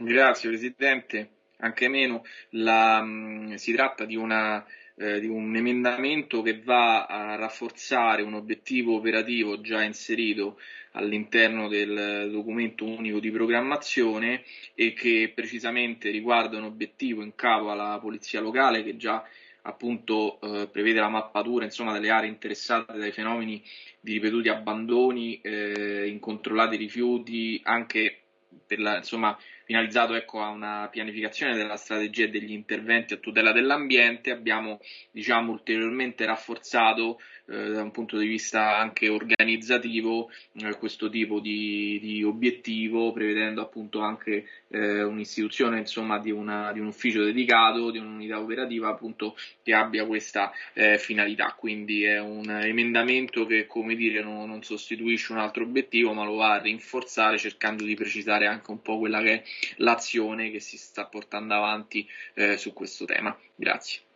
Grazie Presidente, anche meno. La, mh, si tratta di, una, eh, di, un emendamento che va a rafforzare un obiettivo operativo già inserito all'interno del documento unico di programmazione e che precisamente riguarda un obiettivo in capo alla Polizia Locale che già appunto eh, prevede la mappatura insomma, delle aree interessate dai fenomeni di ripetuti abbandoni, eh, incontrollati rifiuti, anche per la, insomma, finalizzato ecco, a una pianificazione della strategia e degli interventi a tutela dell'ambiente. Abbiamo diciamo, ulteriormente rafforzato eh, da un punto di vista anche organizzativo eh, questo tipo di, di, obiettivo, prevedendo appunto anche eh, un'istituzione insomma, di, una, di, un ufficio dedicato, di un'unità operativa appunto che abbia questa eh, finalità. Quindi è un emendamento che come dire non, non sostituisce un altro obiettivo, ma lo va a rinforzare cercando di precisare anche un po' quella che è l'azione che si sta portando avanti eh, su questo tema. Grazie.